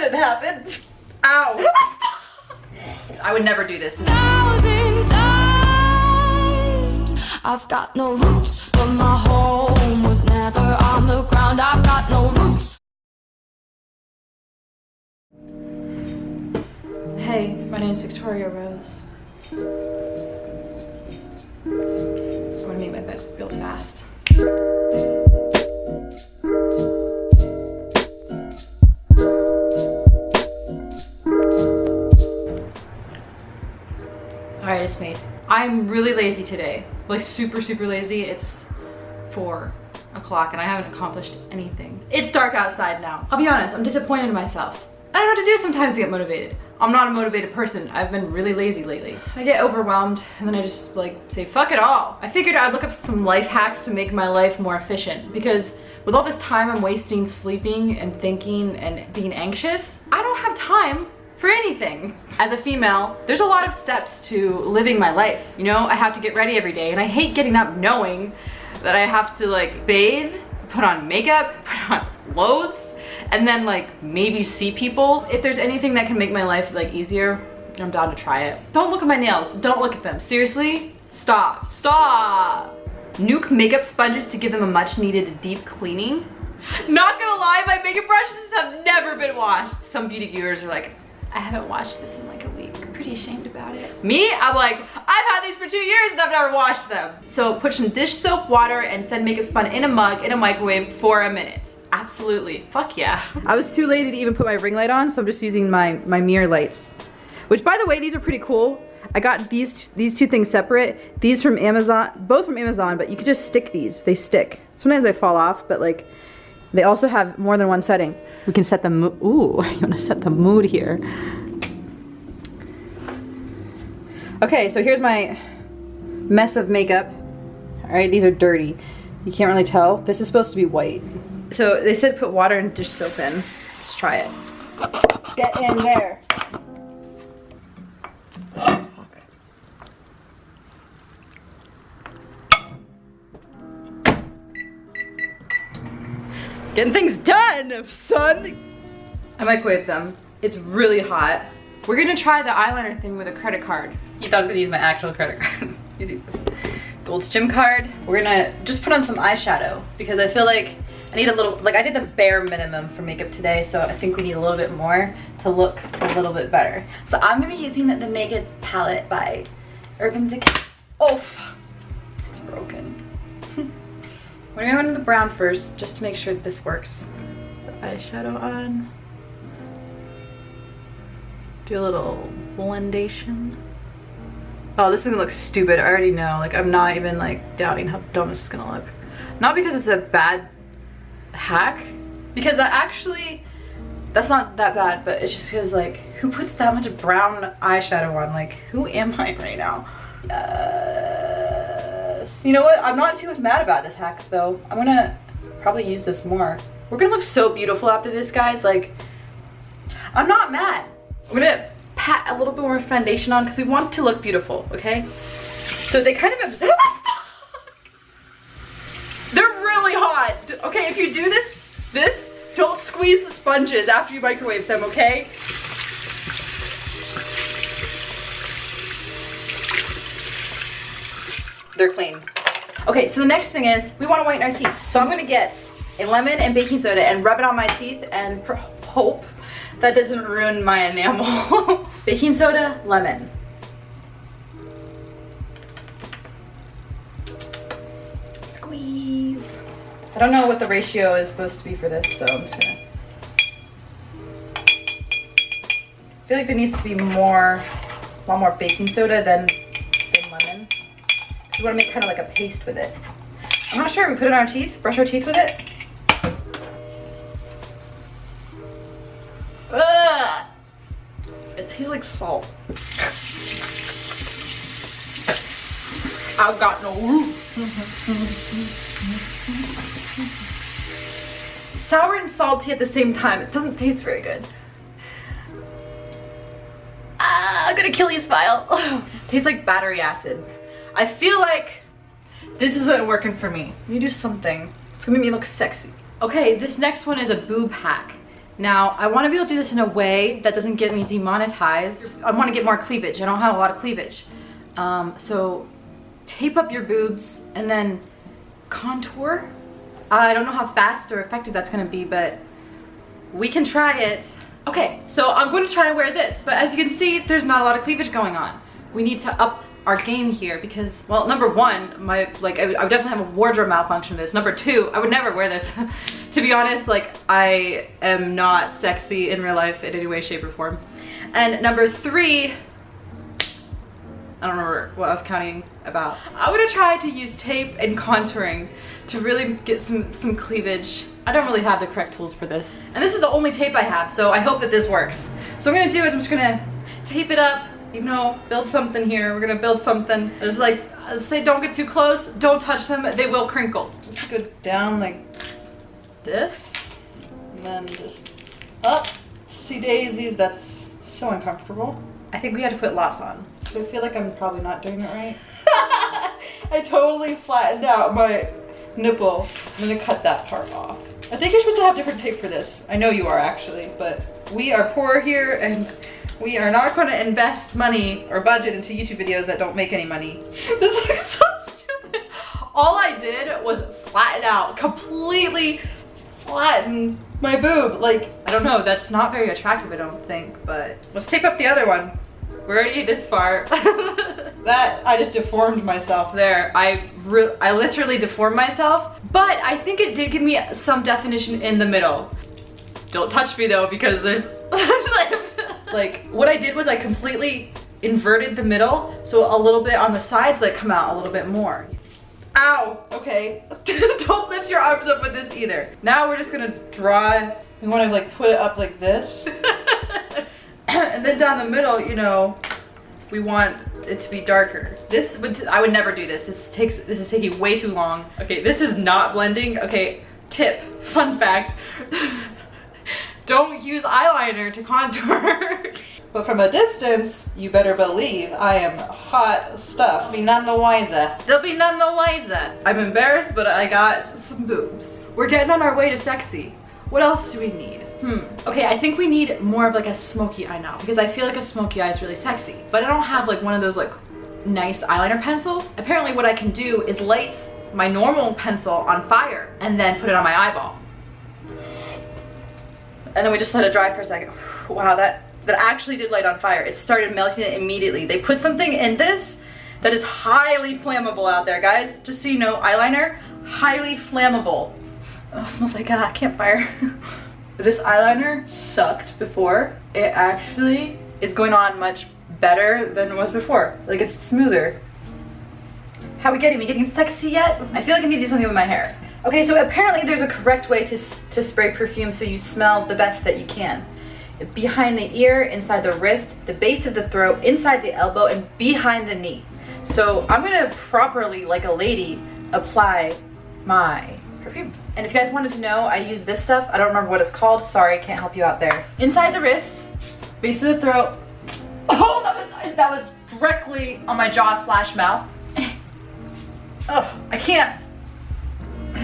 didn't happen. Ow. I would never do this. thousand times. I've got no roots, but my home was never on the ground. I've got no roots. Hey, my name's Victoria Rose. I want to make my bed real fast. I'm really lazy today. Like super, super lazy. It's four o'clock and I haven't accomplished anything. It's dark outside now. I'll be honest, I'm disappointed in myself. I don't know what to do sometimes to get motivated. I'm not a motivated person. I've been really lazy lately. I get overwhelmed and then I just like say fuck it all. I figured I'd look up some life hacks to make my life more efficient because with all this time I'm wasting sleeping and thinking and being anxious, I don't have time for anything. As a female, there's a lot of steps to living my life. You know, I have to get ready every day and I hate getting up knowing that I have to like bathe, put on makeup, put on clothes, and then like maybe see people. If there's anything that can make my life like easier, I'm down to try it. Don't look at my nails. Don't look at them. Seriously? Stop. Stop. Nuke makeup sponges to give them a much needed deep cleaning. Not gonna lie, my makeup brushes have never been washed. Some beauty viewers are like, I haven't washed this in like a week. I'm pretty ashamed about it. Me, I'm like, I've had these for two years and I've never washed them. So put some dish soap, water, and send makeup spun in a mug in a microwave for a minute. Absolutely, fuck yeah. I was too lazy to even put my ring light on, so I'm just using my, my mirror lights. Which by the way, these are pretty cool. I got these these two things separate. These from Amazon, both from Amazon, but you could just stick these. They stick. Sometimes they fall off, but like, they also have more than one setting. We can set the mood, ooh, you wanna set the mood here. Okay, so here's my mess of makeup. All right, these are dirty. You can't really tell. This is supposed to be white. So they said put water and dish soap in. Let's try it. Get in there. Getting things done, son. I microwaved them. It's really hot. We're gonna try the eyeliner thing with a credit card. You thought I was gonna use my actual credit card. Using this Gold's Gym card. We're gonna just put on some eyeshadow because I feel like I need a little, like I did the bare minimum for makeup today, so I think we need a little bit more to look a little bit better. So I'm gonna be using the Naked palette by Urban Decay. Oh, it's broken. We're gonna go into the brown first, just to make sure that this works. The eyeshadow on. Do a little blendation. Oh, this is gonna look stupid. I already know. Like, I'm not even like doubting how dumb this is gonna look. Not because it's a bad hack, because I actually, that's not that bad, but it's just because like, who puts that much brown eyeshadow on? Like, who am I right now? Yes. You know what? I'm not too mad about this hack though. I'm gonna probably use this more. We're gonna look so beautiful after this, guys. Like, I'm not mad. I'm gonna pat a little bit more foundation on because we want to look beautiful, okay? So they kind of, they're really hot. Okay, if you do this, this, don't squeeze the sponges after you microwave them, okay? They're clean. Okay, so the next thing is we want to whiten our teeth. So I'm gonna get a lemon and baking soda and rub it on my teeth and hope that doesn't ruin my enamel. baking soda, lemon. Squeeze. I don't know what the ratio is supposed to be for this, so I'm just gonna. I feel like there needs to be more, a lot more baking soda than, than lemon. We want to make kind of like a paste with it. I'm not sure. We put it on our teeth, brush our teeth with it. Ugh. It tastes like salt. I've got no. Sour and salty at the same time. It doesn't taste very good. Ah, I'm gonna kill you, Smile. tastes like battery acid. I feel like this isn't working for me. Let me do something. It's gonna make me look sexy. Okay, this next one is a boob hack. Now, I want to be able to do this in a way that doesn't get me demonetized. I want to get more cleavage. I don't have a lot of cleavage. Um, so tape up your boobs and then contour. I don't know how fast or effective that's going to be, but we can try it. Okay, so I'm going to try and wear this, but as you can see, there's not a lot of cleavage going on. We need to up our game here because, well, number one, my, like, I would, I would definitely have a wardrobe malfunction this. Number two, I would never wear this. to be honest, like, I am not sexy in real life in any way, shape, or form. And number three, I don't remember what I was counting about. I'm gonna try to use tape and contouring to really get some, some cleavage. I don't really have the correct tools for this. And this is the only tape I have, so I hope that this works. So I'm gonna do is I'm just gonna tape it up, you know, build something here. We're gonna build something. Just like, I say don't get too close, don't touch them, they will crinkle. Just go down like this, and then just up. See daisies, that's so uncomfortable. I think we had to put lots on. So I feel like I'm probably not doing it right. I totally flattened out my nipple. I'm gonna cut that part off. I think you're supposed to have different tape for this. I know you are actually, but we are poor here and we are not going to invest money or budget into YouTube videos that don't make any money. This looks so stupid. All I did was flatten out, completely flatten my boob. Like, I don't know, that's not very attractive, I don't think, but let's tape up the other one. We're already this far. that, I just deformed myself there. I, I literally deformed myself, but I think it did give me some definition in the middle. Don't touch me though, because there's, like, what I did was I completely inverted the middle, so a little bit on the sides like come out a little bit more. Ow, okay. Don't lift your arms up with this either. Now we're just gonna draw, we wanna like put it up like this. and then down the middle, you know, we want it to be darker. This would, I would never do this. This takes, this is taking way too long. Okay, this is not blending. Okay, tip, fun fact. Don't use eyeliner to contour. but from a distance, you better believe I am hot stuff. Be none the wiser. They'll be none the wiser. I'm embarrassed, but I got some boobs. We're getting on our way to sexy. What else do we need? Hmm. Okay, I think we need more of like a smoky eye now because I feel like a smoky eye is really sexy. But I don't have like one of those like nice eyeliner pencils. Apparently what I can do is light my normal pencil on fire and then put it on my eyeball. And then we just let it dry for a second. Wow, that, that actually did light on fire. It started melting it immediately. They put something in this that is highly flammable out there, guys. Just so you know, eyeliner, highly flammable. Oh, smells like a campfire. this eyeliner sucked before. It actually is going on much better than it was before. Like it's smoother. How are we getting? Are we getting sexy yet? I feel like I need to do something with my hair. Okay, so apparently there's a correct way to, to spray perfume so you smell the best that you can. Behind the ear, inside the wrist, the base of the throat, inside the elbow, and behind the knee. So I'm gonna properly, like a lady, apply my perfume. And if you guys wanted to know, I use this stuff. I don't remember what it's called. Sorry, can't help you out there. Inside the wrist, base of the throat. Oh, that was, that was directly on my jaw slash mouth. Oh, I can't.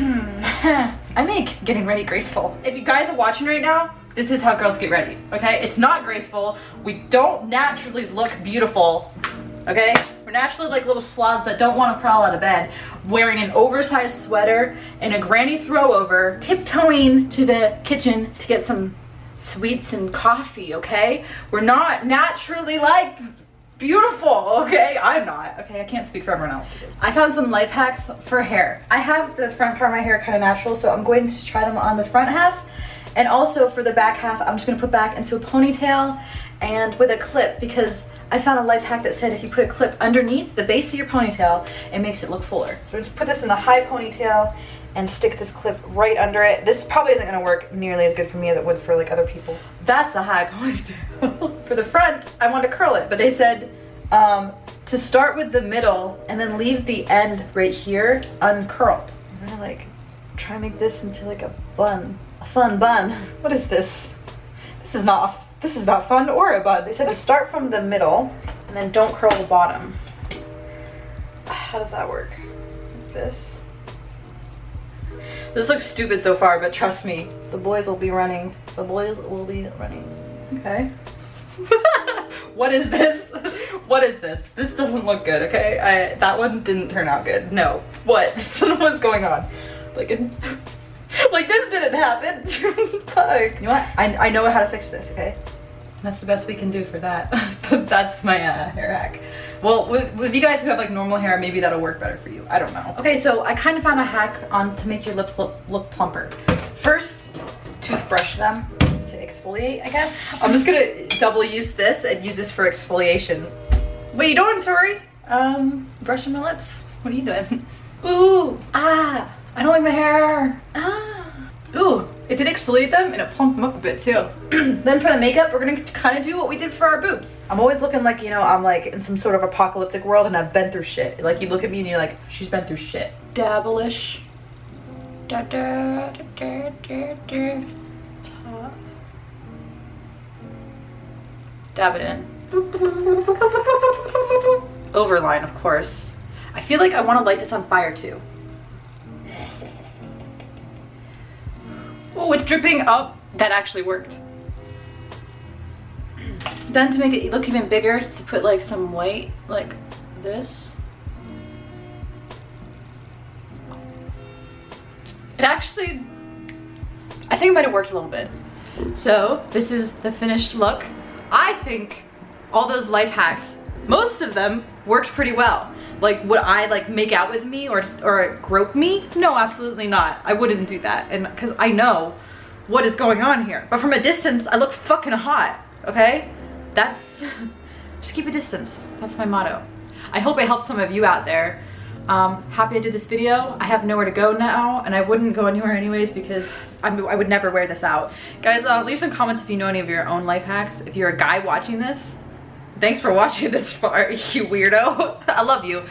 Hmm. I make getting ready graceful. If you guys are watching right now, this is how girls get ready, okay? It's not graceful. We don't naturally look beautiful, okay? We're naturally like little sloths that don't want to crawl out of bed, wearing an oversized sweater and a granny throwover, tiptoeing to the kitchen to get some sweets and coffee, okay? We're not naturally like beautiful, okay? I'm not, okay? I can't speak for everyone else. I found some life hacks for hair. I have the front part of my hair kind of natural, so I'm going to try them on the front half. And also for the back half, I'm just gonna put back into a ponytail and with a clip because I found a life hack that said if you put a clip underneath the base of your ponytail, it makes it look fuller. So just put this in a high ponytail and stick this clip right under it. This probably isn't gonna work nearly as good for me as it would for like other people. That's a high ponytail. for the front, I want to curl it, but they said um, to start with the middle and then leave the end right here uncurled. I'm gonna like try and make this into like a bun, a fun bun. What is this? This is not, this is not fun or a bun. They said to start from the middle and then don't curl the bottom. How does that work? Like this. This looks stupid so far, but trust me, the boys will be running. The boys will be running. Okay. what is this? What is this? This doesn't look good, okay? I that one didn't turn out good. No. What? What's going on? Like, like this didn't happen. Fuck. You know what? I, I know how to fix this, okay? That's the best we can do for that. That's my uh, hair hack. Well, with, with you guys who have like normal hair, maybe that'll work better for you. I don't know. Okay, so I kind of found a hack on to make your lips look, look plumper. First, toothbrush them exfoliate, I guess. I'm just gonna double use this and use this for exfoliation. What are you doing, Tori? Um, brushing my lips. What are you doing? Ooh, ah, I don't like my hair. Ah, ooh, it did exfoliate them and it plumped them up a bit too. then for the makeup, we're gonna kind of do what we did for our boobs. I'm always looking like, you know, I'm like in some sort of apocalyptic world and I've been through shit. Like you look at me and you're like, she's been through shit. Dabblish. Da da da da da da. Top. Dab it in. Overline, of course. I feel like I want to light this on fire too. Oh, it's dripping up. That actually worked. Then to make it look even bigger, to put like some white, like this. It actually, I think it might have worked a little bit. So this is the finished look. I think all those life hacks, most of them worked pretty well. Like would I like make out with me or, or grope me? No, absolutely not. I wouldn't do that. And cause I know what is going on here. But from a distance, I look fucking hot, okay? That's, just keep a distance. That's my motto. I hope I helped some of you out there. Um, happy I did this video. I have nowhere to go now and I wouldn't go anywhere anyways because I'm, i would never wear this out. Guys, uh, leave some comments if you know any of your own life hacks. If you're a guy watching this, thanks for watching this far, you weirdo. I love you.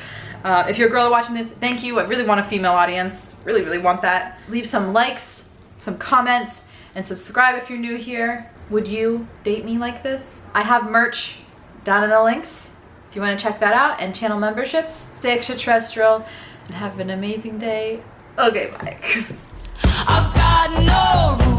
Uh, if you're a girl watching this, thank you. I really want a female audience. Really, really want that. Leave some likes, some comments, and subscribe if you're new here. Would you date me like this? I have merch down in the links if you want to check that out and channel memberships. Stay extraterrestrial and have an amazing day. Okay, bye.